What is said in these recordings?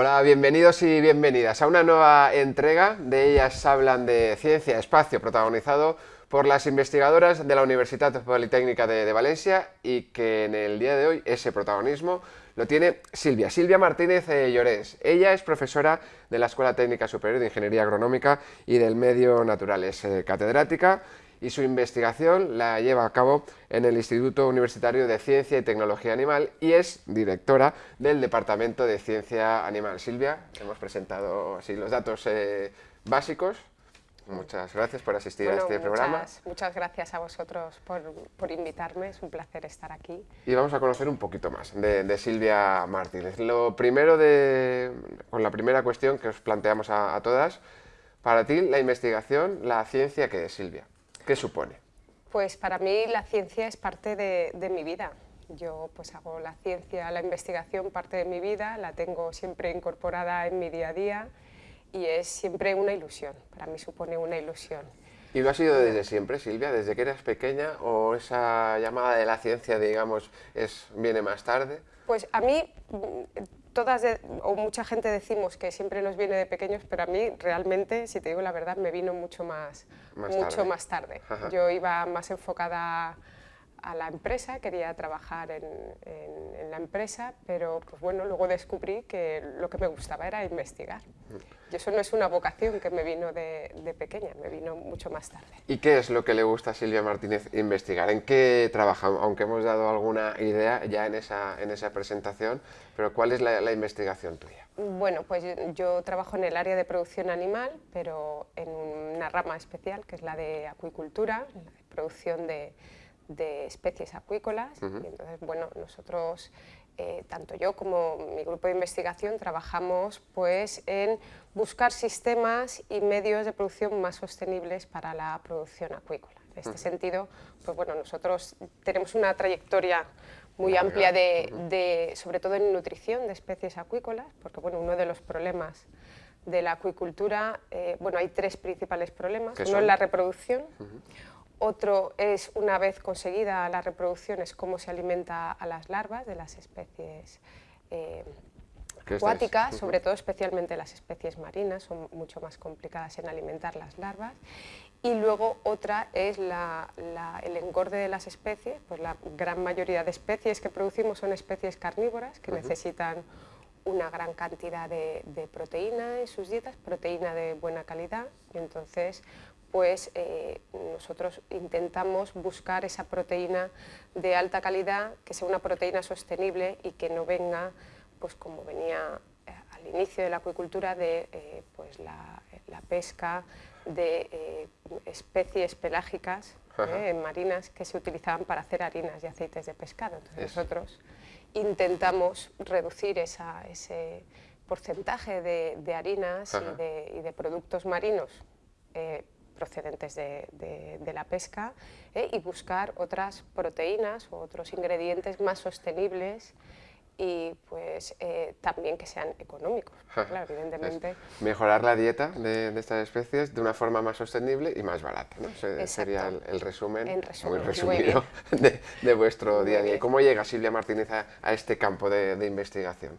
Hola, bienvenidos y bienvenidas a una nueva entrega de Ellas hablan de ciencia, espacio, protagonizado por las investigadoras de la Universidad Politécnica de, Valencia y que en el día de hoy ese protagonismo lo tiene Silvia, Silvia Martínez eh, Llorens. Ella es profesora de la Escuela Técnica Superior de Ingeniería Agronómica y del Medio Natural, es eh, catedrática y su investigación la lleva a cabo en el Instituto Universitario de Ciencia y Tecnología Animal y es directora del Departamento de Ciencia Animal. Silvia, hemos presentado así los datos eh, básicos. Muchas gracias por asistir a este programa. Muchas gracias a vosotros por, invitarme, es un placer estar aquí. Y vamos a conocer un poquito más de, Silvia Martínez. Lo primero, de, con la primera cuestión que os planteamos a, a todas, para ti la investigación, la ciencia, ¿qué es, Silvia? ¿Qué supone? Pues para mí la ciencia es parte de, mi vida. Yo pues hago la ciencia, la investigación parte de mi vida, la tengo siempre incorporada en mi día a día y es siempre una ilusión, para mí supone una ilusión. ¿Y lo ha sido desde siempre, Silvia? ¿Desde que eras pequeña o esa llamada de la ciencia, digamos, es, viene más tarde? Pues a mí todas o mucha gente decimos que siempre nos viene de pequeños, pero a mí realmente, si te digo la verdad, me vino mucho más, mucho tarde. más tarde. Yo iba más enfocada a la empresa, quería trabajar en, la empresa, pero pues bueno, luego descubrí que lo que me gustaba era investigar. Y eso no es una vocación que me vino de, pequeña, me vino mucho más tarde. ¿Y qué es lo que le gusta a Silvia Martínez investigar? ¿En qué trabaja? Aunque hemos dado alguna idea ya en esa, en esa presentación, pero ¿cuál es la, investigación tuya? Bueno, pues yo, trabajo en el área de producción animal, pero en una rama especial, que es la de acuicultura, la producción de de especies acuícolas. y entonces, bueno, nosotros, eh, tanto yo como mi grupo de investigación, trabajamos pues, en buscar sistemas y medios de producción más sostenibles para la producción acuícola. En este sentido, pues bueno, nosotros tenemos una trayectoria muy amplia de, sobre todo en nutrición de especies acuícolas, porque bueno, uno de los problemas de la acuicultura, eh, bueno, hay tres principales problemas. Uno es la reproducción, otro es, una vez conseguida la reproducción, es cómo se alimenta a las larvas de las especies eh, acuáticas, sobre todo especialmente las especies marinas, son mucho más complicadas en alimentar las larvas. Y luego otra es el engorde de las especies, pues la gran mayoría de especies que producimos son especies carnívoras que necesitan una gran cantidad de, de, proteína en sus dietas, proteína de buena calidad, y entonces pues eh, nosotros intentamos buscar esa proteína de alta calidad, que sea una proteína sostenible y que no venga, pues como venía eh, al inicio de la acuicultura, de eh, pues la, pesca de especies pelágicas marinas que se utilizaban para hacer harinas y aceites de pescado. Entonces nosotros intentamos reducir ese porcentaje de, harinas y de, productos marinos procedentes de, la pesca ¿eh? y buscar otras proteínas o otros ingredientes más sostenibles y pues eh, también que sean económicos, claro, evidentemente. mejorar la dieta de, estas especies de una forma más sostenible y más barata, ¿no? sería el, resumen, muy resumido de, vuestro día a día. ¿Cómo llega Silvia Martínez a, este campo de, investigación?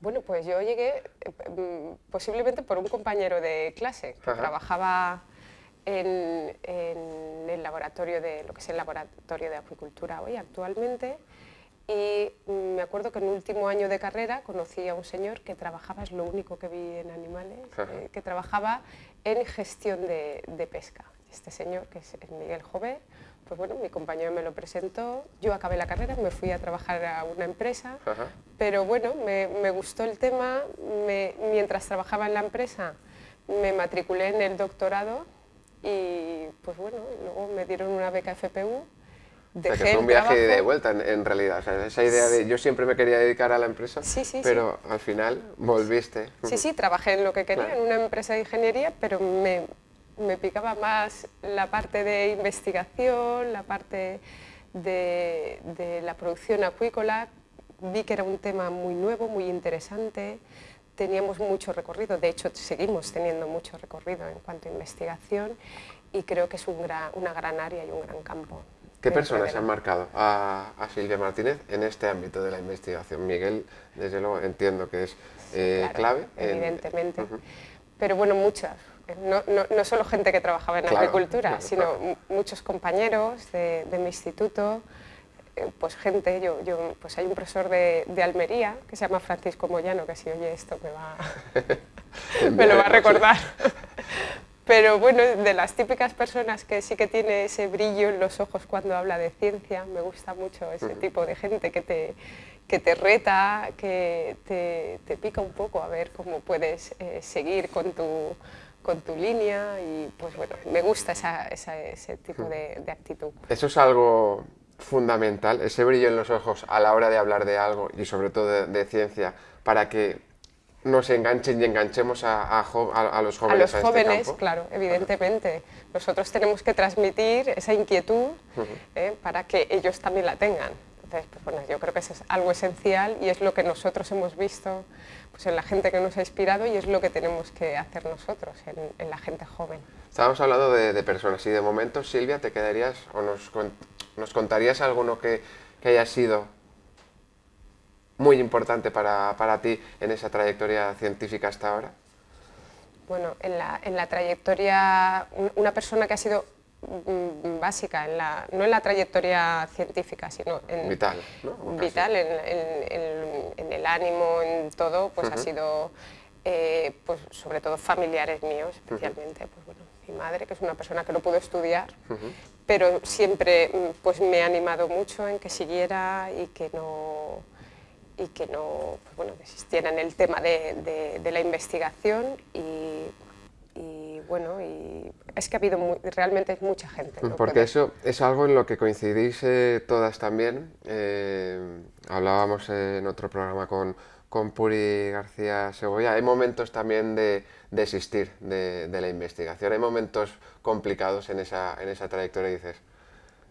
Bueno, pues yo llegué eh, mm, posiblemente por un compañero de clase que trabajaba en, el laboratorio de lo que es el laboratorio de acuicultura hoy actualmente. Y me acuerdo que en el último año de carrera conocí a un señor que trabajaba, es lo único que vi en animales, eh, que trabajaba en gestión de, pesca. Este señor, que es Miguel Jové, pues bueno, mi compañero me lo presentó, yo acabé la carrera, me fui a trabajar a una empresa, pero bueno, me, me, gustó el tema, mientras trabajaba en la empresa me matriculé en el doctorado y pues bueno, luego me dieron una beca FPU. Dejé fue un viaje de vuelta en, realidad, esa idea de yo siempre me quería dedicar a la empresa, pero al final volviste. Sí, sí, trabajé en lo que quería, en una empresa de ingeniería, pero me, me picaba más la parte de investigación, la parte de, de la producción acuícola, vi que era un tema muy nuevo, muy interesante, teníamos mucho recorrido, de hecho seguimos teniendo mucho recorrido en cuanto a investigación y creo que es una gran área y un gran campo. ¿Qué personas han marcado a, Silvia Martínez en este ámbito de la investigación? Miguel, desde luego, entiendo que es eh, clave. Evidentemente. Pero bueno, muchas. No, no, solo gente que trabajaba en agricultura, sino muchos compañeros de, mi instituto, pues gente, yo, yo, pues hay un profesor de, de, Almería que se llama Francisco Moyano, que si oye esto me va, me lo va a recordar. Pero bueno, de las típicas personas que sí que tiene ese brillo en los ojos cuando habla de ciencia, me gusta mucho ese tipo de gente que te, que te reta, que te, te, pica un poco a ver cómo puedes eh, seguir con tu, con tu línea y pues bueno, me gusta esa, ese tipo de, de actitud. Eso es algo fundamental, ese brillo en los ojos a la hora de hablar de algo y sobre todo de, de ciencia, para que nos enganchen y enganchemos a, a, los jóvenes. A los este jóvenes, claro, evidentemente. Nosotros tenemos que transmitir esa inquietud ¿eh? para que ellos también la tengan. Entonces, pues, bueno, yo creo que eso es algo esencial y es lo que nosotros hemos visto pues, en la gente que nos ha inspirado y es lo que tenemos que hacer nosotros en, la gente joven. Estábamos hablando de, personas y de momentos, Silvia, ¿te quedarías o nos, nos contarías alguno que, que haya sido muy importante para, para, ti en esa trayectoria científica hasta ahora? Bueno, en la, en la trayectoria, una persona que ha sido mm, básica, en la, no en la trayectoria científica, sino en, vital, vital en, en, el ánimo, en todo, pues ha sido, eh, pues sobre todo familiares míos, especialmente, pues bueno, mi madre, que es una persona que no pudo estudiar, pero siempre mm, pues me ha animado mucho en que siguiera y que no y que no pues bueno, existiera en el tema de, de, la investigación y, y, bueno, y es que ha habido realmente mucha gente. Porque eso es algo en lo que coincidís eh, todas también. Eh, hablábamos en otro programa con, con Puri García Segoya. Hay momentos también de desistir de, de, la investigación, hay momentos complicados en esa, en esa trayectoria y dices,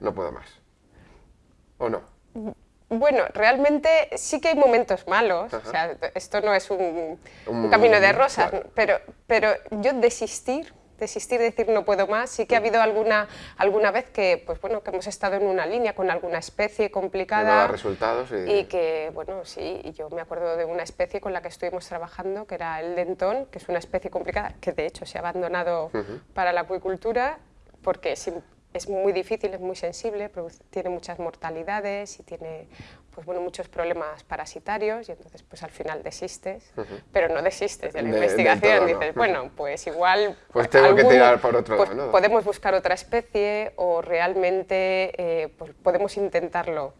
no puedo más. ¿O no? Bueno, realmente sí que hay momentos malos, o sea, esto no es un, camino de rosas, pero, pero yo desistir, desistir, decir no puedo más, sí que ha habido alguna, alguna vez que, pues bueno, que hemos estado en una línea con alguna especie complicada. No resultados. Y... y... que, bueno, sí, yo me acuerdo de una especie con la que estuvimos trabajando, que era el dentón, que es una especie complicada, que de hecho se ha abandonado para la acuicultura, porque es muy difícil, es muy sensible, tiene muchas mortalidades y tiene pues, bueno, muchos problemas parasitarios y entonces pues al final desistes, pero no desistes de la investigación, dices, bueno, pues igual... Pues tengo que tirar por otro pues, lado, ¿no? Podemos buscar otra especie o realmente eh, pues podemos intentarlo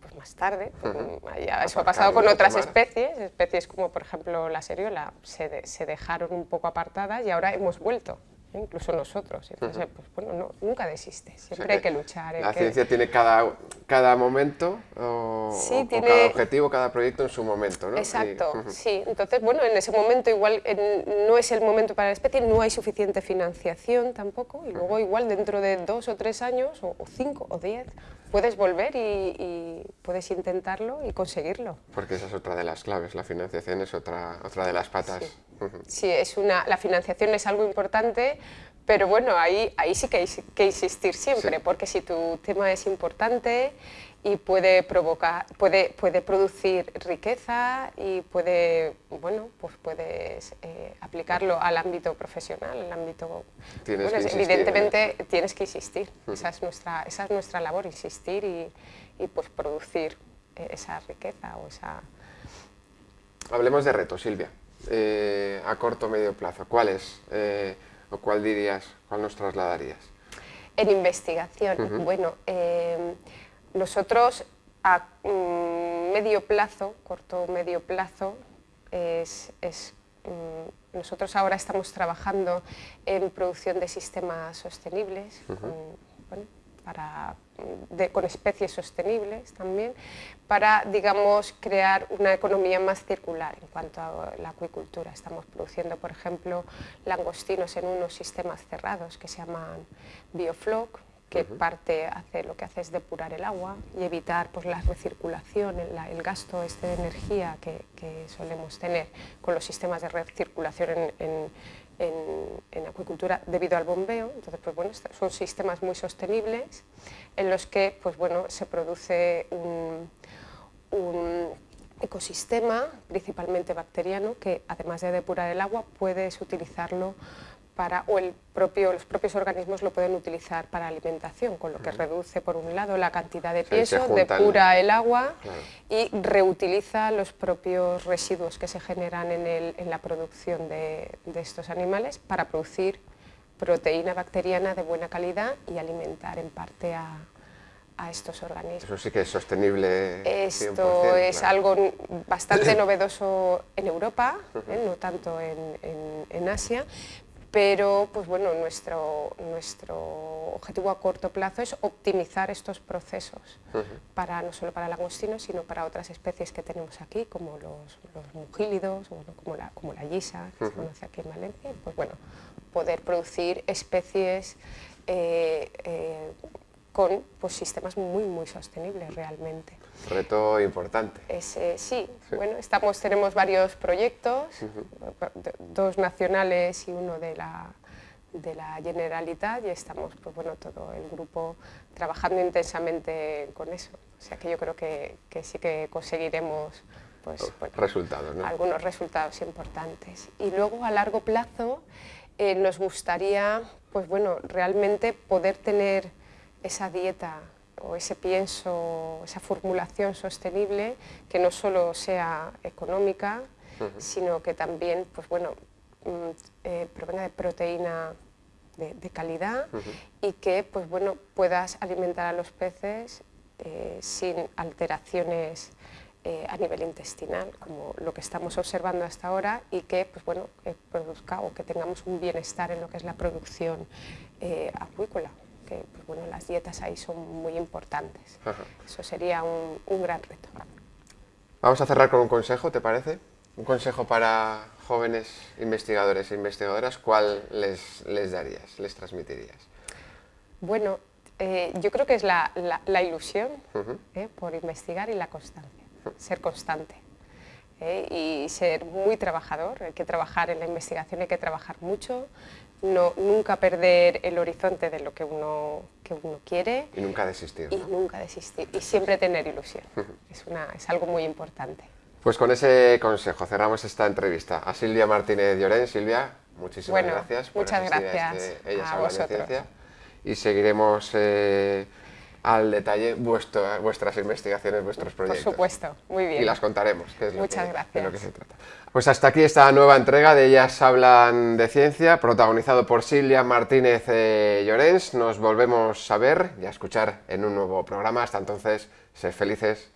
pues, más tarde. Eso ha pasado con otras especies, especies como por ejemplo la seriola, se, se dejaron un poco apartadas y ahora hemos vuelto incluso nosotros. Entonces, pues, bueno, nunca desiste, siempre hay que luchar. La ciencia tiene cada, cada momento, o, cada objetivo, cada proyecto en su momento, ¿no? Exacto, sí. Entonces, bueno, en ese momento igual no es el momento para la especie, no hay suficiente financiación tampoco, y luego igual dentro de dos o tres años, o, cinco o diez, puedes volver y, puedes intentarlo y conseguirlo. Porque esa es otra de las claves, la financiación es otra, otra de las patas. Sí, es una, la financiación es algo importante, pero bueno, ahí, ahí sí que hay que insistir siempre, porque si tu tema es importante y puede provocar, puede, puede producir riqueza y puede, bueno, pues puedes eh, aplicarlo al ámbito profesional, al ámbito... evidentemente tienes que insistir, esa, es nuestra, esa es nuestra labor, insistir y, y pues producir eh, esa riqueza o esa... Hablemos de retos, Silvia, eh, a corto o medio plazo. ¿Cuáles o cuál dirías, cuál nos trasladarías? En investigación, bueno... Nosotros a mm, medio plazo, corto o medio plazo, es, mm, nosotros ahora estamos trabajando en producción de sistemas sostenibles, con especies sostenibles también, para digamos, crear una economía más circular en cuanto a la acuicultura. Estamos produciendo, por ejemplo, langostinos en unos sistemas cerrados que se llaman biofloc, que parte hace, lo que hace es depurar el agua y evitar pues, la recirculación, el, gasto este de energía que, solemos tener con los sistemas de recirculación en, en, acuicultura debido al bombeo. Entonces, pues bueno, son sistemas muy sostenibles en los que pues bueno, se produce un, un ecosistema, principalmente bacteriano, que además de depurar el agua, puedes utilizarlo para, o el propio, los propios organismos lo pueden utilizar para alimentación, con lo que reduce por un lado la cantidad de peso, depura el agua y reutiliza los propios residuos que se generan en, el, en la producción de, de, estos animales para producir proteína bacteriana de buena calidad y alimentar en parte a, a estos organismos. Eso sí que es sostenible. Esto es algo bastante novedoso en Europa, ¿eh? no tanto en, en, en, Asia, pero pues bueno, nuestro, nuestro objetivo a corto plazo es optimizar estos procesos, para, no solo para el langostino, sino para otras especies que tenemos aquí, como los, los mugílidos, como, la, como la que se conoce aquí en Valencia, pues bueno, poder producir especies eh, eh, con pues, sistemas muy, muy sostenibles realmente. Reto importante. sí, sí, bueno, estamos, tenemos varios proyectos, dos nacionales y uno de la, de la Generalitat y estamos, pues bueno, todo el grupo trabajando intensamente con eso. O sea que yo creo que, que sí que conseguiremos pues, resultados, algunos resultados importantes. Y luego a largo plazo eh, nos gustaría, pues bueno, realmente poder tener esa dieta o ese pienso, esa formulación sostenible que no solo sea económica, sino que también pues bueno, mm, eh, provenga de proteína de, calidad y que pues bueno, puedas alimentar a los peces eh, sin alteraciones eh, a nivel intestinal, como lo que estamos observando hasta ahora, y que pues bueno, produzca o que tengamos un bienestar en lo que es la producción acuícola que pues, bueno, las dietas ahí son muy importantes. Eso sería un, un, gran reto. Vamos a cerrar con un consejo, ¿te parece? Un consejo para jóvenes investigadores e investigadoras, ¿cuál les, les darías, les transmitirías? Bueno, eh, yo creo que es la, la, ilusión eh, por investigar y la constancia, ser constante. Eh, y ser muy trabajador, hay que trabajar en la investigación, hay que trabajar mucho, no, nunca perder el horizonte de lo que uno, que uno quiere. Y nunca desistir. Y nunca desistir. Y siempre tener ilusión. es, una, es algo muy importante. Pues con ese consejo cerramos esta entrevista. A Silvia Martínez Llorén. Silvia, muchísimas gracias por muchas gracias a, este a vosotros. Y seguiremos... Eh, al detalle vuestras investigaciones, vuestros proyectos. Por supuesto, muy bien. Y las contaremos, que es Muchas lo que, gracias. lo que se trata. Pues hasta aquí esta nueva entrega de Ellas hablan de ciencia, protagonizado por Silvia Martínez eh, Llorens. Nos volvemos a ver y a escuchar en un nuevo programa. Hasta entonces, sed felices,